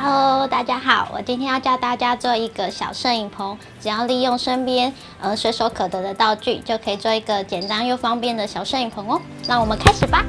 Hello，大家好，我今天要教大家做一个小摄影棚，只要利用身边呃随手可得的道具，就可以做一个简单又方便的小摄影棚哦。那我们开始吧。